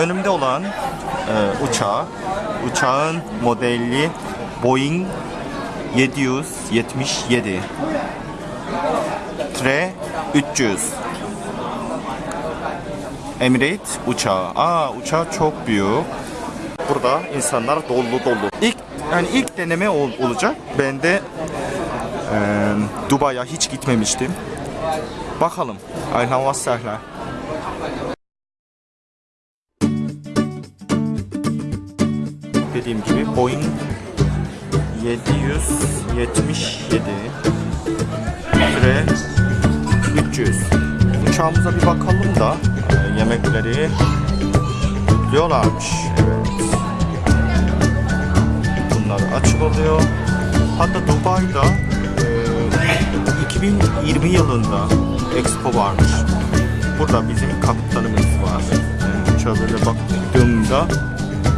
önümde olan e, uçağı, uçağın modeli Boeing 777 Tre 300 Emirates uçağı. Aa uçağı çok büyük. Burada insanlar dolu dolu. İlk yani ilk deneme ol- olacak. Ben de e, Dubai'ye hiç gitmemiştim. Bakalım. Ayhan Vassahla. Boeing 777 ve 300 uçağımıza bir bakalım da e, yemekleri diyorlarmış. Evet. Bunlar açık oluyor. Hatta Dubai'da e, 2020 yılında Expo varmış. Burada bizim kaptanımız var. Yani uçağa böyle baktığımda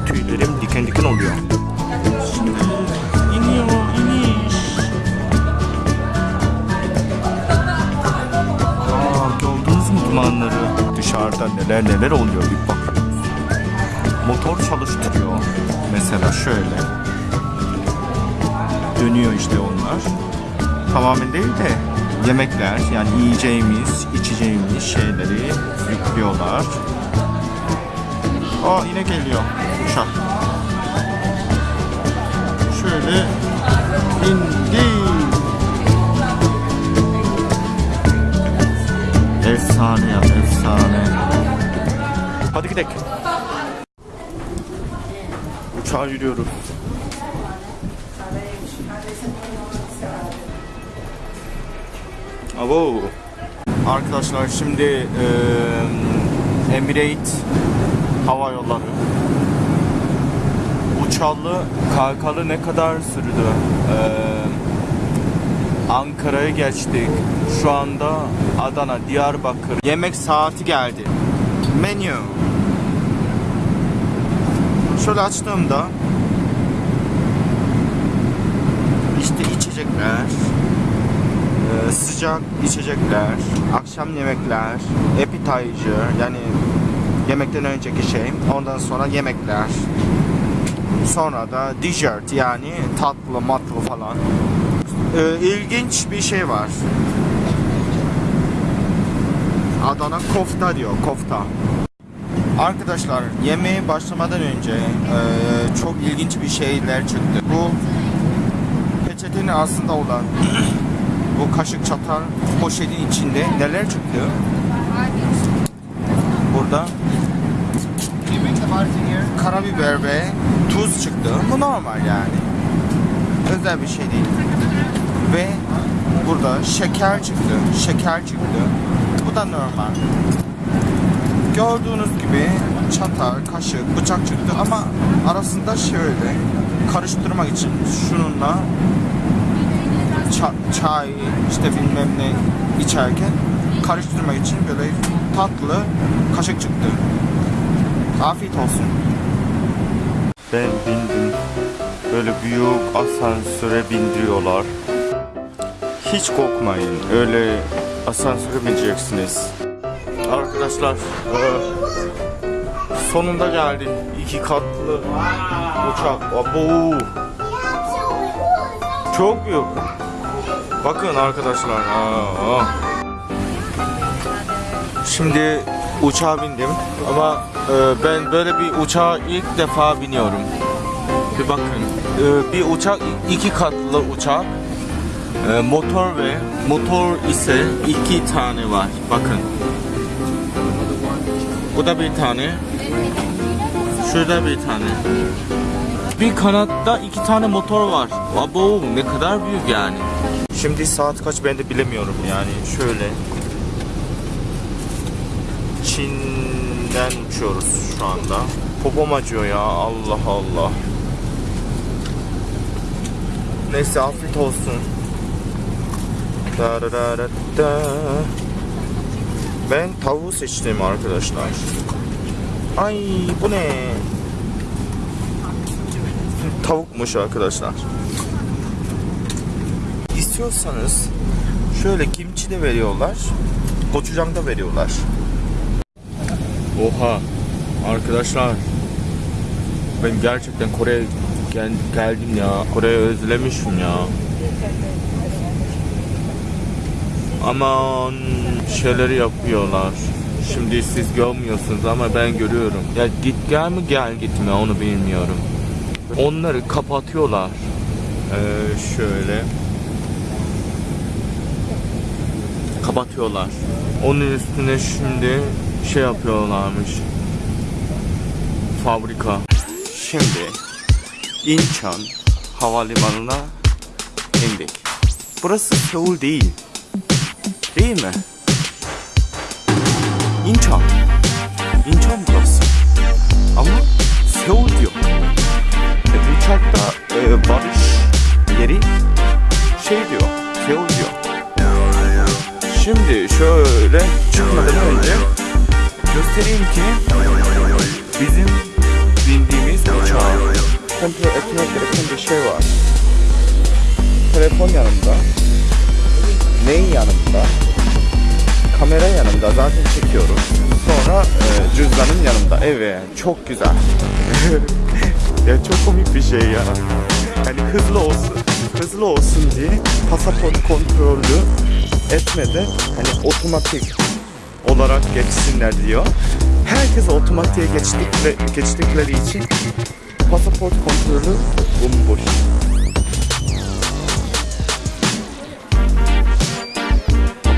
tüylerim diken diken oluyor. İniyor, iniş. Aa, gördünüz mü dumanları? Dışarıda neler neler oluyor bir bakın. Motor çalıştırıyor. Mesela şöyle. Dönüyor işte onlar. Tamamen değil de yemekler yani yiyeceğimiz, içeceğimiz şeyleri yüklüyorlar. Aa yine geliyor uçak. Şöyle indi. Efsane ya efsane. Hadi gidelim. Uçağa yürüyoruz. Abo. Arkadaşlar şimdi eee Emirates Hava Yolları uçalı kalkalı ne kadar sürdü? Eee Ankara'ya geçtik. Şu anda Adana, Diyarbakır. Yemek saati geldi. Menü. Şöyle açtığımda işte içecekler, e, sıcak içecekler, akşam yemekler, appetizer yani yemekten önceki şey, ondan sonra yemekler. Sonra da dessert yani tatlı matlı falan. E, ilginç bir şey var. Adana kofta diyor, kofta. Arkadaşlar yemeğe başlamadan önce e, çok ilginç bir şeyler çıktı. Bu peçetenin aslında olan bu kaşık çatal poşetin içinde neler çıktı? Burada karabiber ve tuz çıktı. Bu normal yani. Özel bir şey değil. Ve burada şeker çıktı. Şeker çıktı. Bu da normal. Gördüğünüz gibi çatal, kaşık, bıçak çıktı ama arasında şöyle karıştırmak için şununla ça- çay işte bilmem ne içerken karıştırmak için böyle tatlı kaşık çıktı. Afiyet olsun. Ben bindim. Böyle büyük asansöre bindiriyorlar. Hiç korkmayın. Öyle asansöre bineceksiniz. Arkadaşlar eee, sonunda geldi. İki katlı uçak. Abo. Çok büyük. Bakın arkadaşlar. Şimdi uçağa bindim ama e, ben böyle bir uçağa ilk defa biniyorum. Bir bakın. E, bir uçak iki katlı uçak. E, motor ve motor ise iki tane var. Bakın. Bu da bir tane. Şurada bir tane. Bir kanatta iki tane motor var. Abo ne kadar büyük yani. Şimdi saat kaç ben de bilemiyorum yani şöyle. Çin'den uçuyoruz şu anda. Popom acıyor ya Allah Allah. Neyse afiyet olsun. Ben tavuğu seçtim arkadaşlar. Ay bu ne? Tavukmuş arkadaşlar. İstiyorsanız şöyle kimçi de veriyorlar. Gochujang da veriyorlar. Oha. Arkadaşlar ben gerçekten Kore'ye gel- geldim ya. Kore'yi özlemişim ya. Aman şeyleri yapıyorlar. Şimdi siz görmüyorsunuz ama ben görüyorum. Ya git gel mi gel gitme onu bilmiyorum. Onları kapatıyorlar. Ee, şöyle. Kapatıyorlar. Onun üstüne şimdi şey yapıyorlarmış. Fabrika. Şimdi İnçan havalimanına indik. Burası Seul değil. Değil mi? İnçan. İnçan burası. Ama Seul diyor. E, uçakta e, varış yeri şey diyor. Seul diyor. Şimdi şöyle çıkmadan önce göstereyim ki bizim bindiğimiz uçağı kontrol etmek gereken bir şey var. Telefon yanımda. Neyin yanımda? Kamera yanımda zaten çekiyorum. Sonra e, cüzdanım yanımda. Evet çok güzel. ya çok komik bir şey ya. Yani hızlı olsun, hızlı olsun diye pasaport kontrolü etmeden hani otomatik olarak geçsinler diyor. Herkes otomatiğe geçtikleri, geçtikleri için pasaport kontrolü bomboş.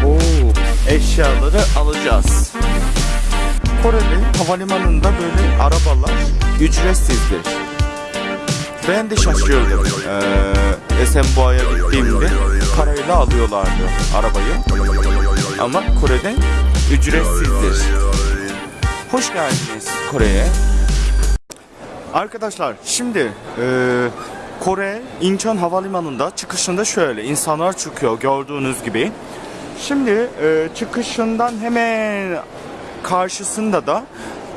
Oo, eşyaları alacağız. Kore'de havalimanında böyle arabalar ücretsizdir. Ben de şaşırdım. Ee, Esenboğa'ya gittiğimde parayla alıyorlardı arabayı. Ama Kore'de ücretsizdir. Hoş geldiniz Kore'ye. Arkadaşlar şimdi e, Kore Incheon Havalimanı'nda çıkışında şöyle insanlar çıkıyor gördüğünüz gibi. Şimdi e, çıkışından hemen karşısında da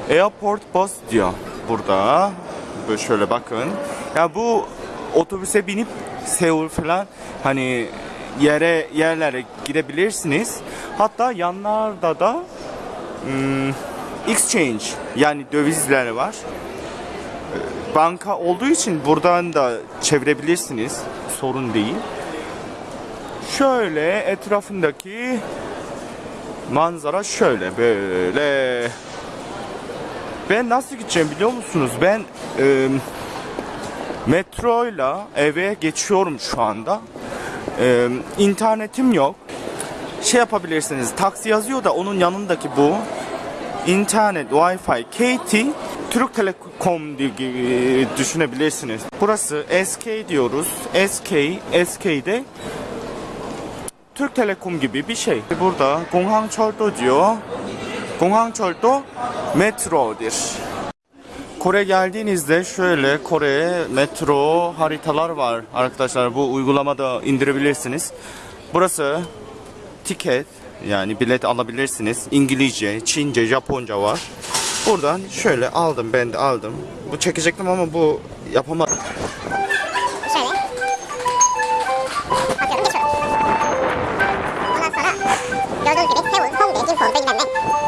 Airport Bus diyor burada. Böyle şöyle bakın. Ya bu otobüse binip Seul falan hani yere yerlere gidebilirsiniz. Hatta yanlarda da hmm, exchange yani dövizler var. Ee, Banka olduğu için buradan da çevirebilirsiniz. Sorun değil. Şöyle etrafındaki manzara şöyle böyle. Ben nasıl gideceğim biliyor musunuz? Ben e, metroyla eve geçiyorum şu anda. Ee, internetim yok. Şey yapabilirsiniz. Taksi yazıyor da onun yanındaki bu. İnternet, Wi-Fi, KT, Türk Telekom diye düşünebilirsiniz. Burası SK diyoruz. SK, SK'de Türk Telekom gibi bir şey. Burada Gonghang Çoldo diyor. Gonghang Çoldo metrodir. Kore geldiğinizde şöyle Kore'ye metro haritalar var arkadaşlar. Bu uygulamada indirebilirsiniz. Burası tiket yani bilet alabilirsiniz. İngilizce, Çince, Japonca var. Buradan şöyle aldım ben de aldım. Bu çekecektim ama bu yapamadım. şöyle. Geçiyorum. Ondan sonra gördüğünüz gibi Seul, Hongdae, Jinpon bilmem.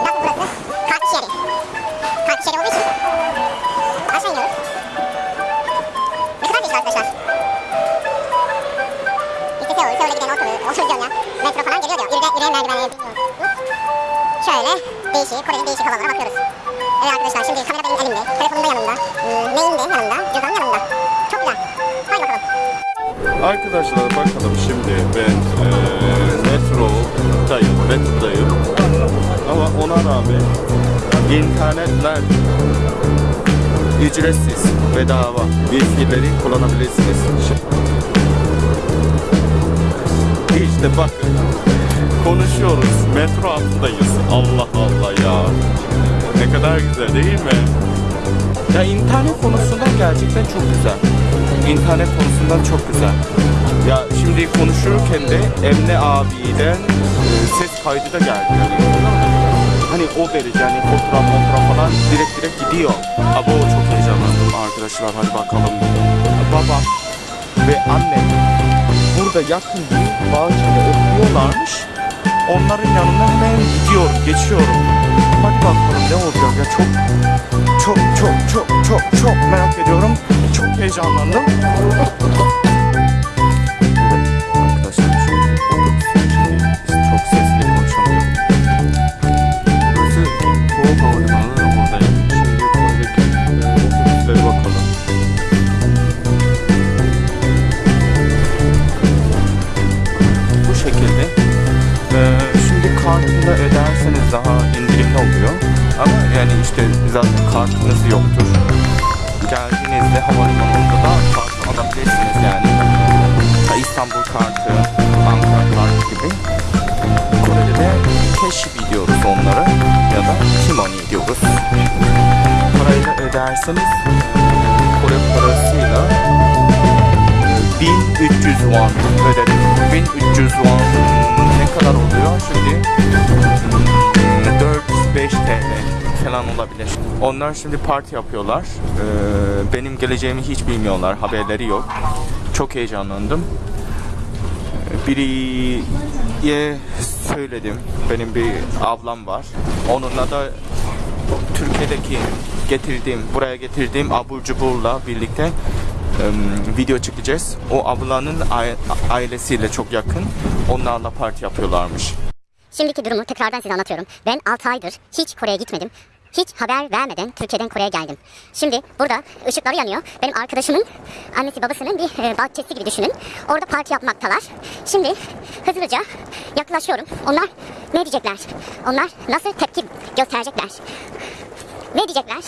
Yürüyen merdivenleri. Şöyle değişik, Kore'nin değişik havalara bakıyoruz. Evet arkadaşlar şimdi kamera benim elimde, telefonum da yanımda, ıı, neyim de yanımda, cüzdanım yanımda. Çok güzel. Haydi bakalım. Arkadaşlar bakalım şimdi ben eee metrodayım, metrodayım. Ama ona rağmen internetler ücretsiz, bedava. Wi-Fi'leri kullanabilirsiniz. İşte bakın konuşuyoruz, metro hattındayız. Allah Allah ya. Ne kadar güzel değil mi? Ya internet konusundan gerçekten çok güzel. İnternet konusundan çok güzel. Ya şimdi konuşurken de Emre abiden e, ses kaydı da geldi. Hani o derece hani fotoğraf fotoğraf falan direkt direkt gidiyor. Ama o çok heyecanlandım arkadaşlar hadi bakalım. Baba ve annem burada yakın bir bahçede oturuyorlarmış. Onların yanına hemen gidiyorum, geçiyorum. Hadi bakalım ne olacak ya çok çok çok çok çok çok merak ediyorum. Çok heyecanlandım. Kore'de de cash diyoruz onlara ya da T-money diyoruz. Parayla öderseniz Kore parasıyla 1300 won ödedim. 1300 won ne kadar oluyor şimdi? Hmm, 4-5 TL falan olabilir. Onlar şimdi parti yapıyorlar. Ee, benim geleceğimi hiç bilmiyorlar. Haberleri yok. Çok heyecanlandım. Biriye söyledim. Benim bir ablam var. Onunla da Türkiye'deki getirdiğim, buraya getirdiğim abur cuburla birlikte em, video çekeceğiz. O ablanın ai- ailesiyle çok yakın. Onlarla parti yapıyorlarmış. Şimdiki durumu tekrardan size anlatıyorum. Ben 6 aydır hiç Kore'ye gitmedim. Hiç haber vermeden Türkiye'den Kore'ye geldim. Şimdi burada ışıkları yanıyor. Benim arkadaşımın annesi babasının bir e, bahçesi gibi düşünün. Orada parti yapmaktalar. Şimdi hızlıca yaklaşıyorum. Onlar ne diyecekler? Onlar nasıl tepki gösterecekler? Ne diyecekler?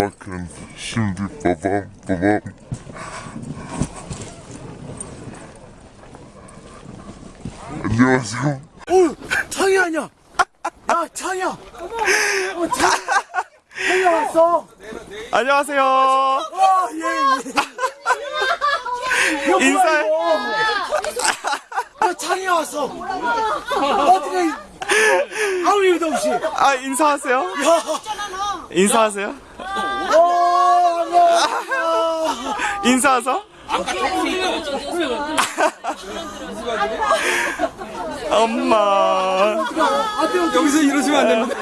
Bakın şimdi babam babam 안녕하세요. 어, 창이 아니야. 야, 창이야. 어, 창. 창이 왔어. 안녕하세요. 와, 예, 예. 이거. 야, 창이 왔어. 어떻게 아무 일도 없이. 야, 아 인사하세요. 인사하세요. 어, 안녕. 인사하서. 엄마. 여기서 이러시면 안 됩니다.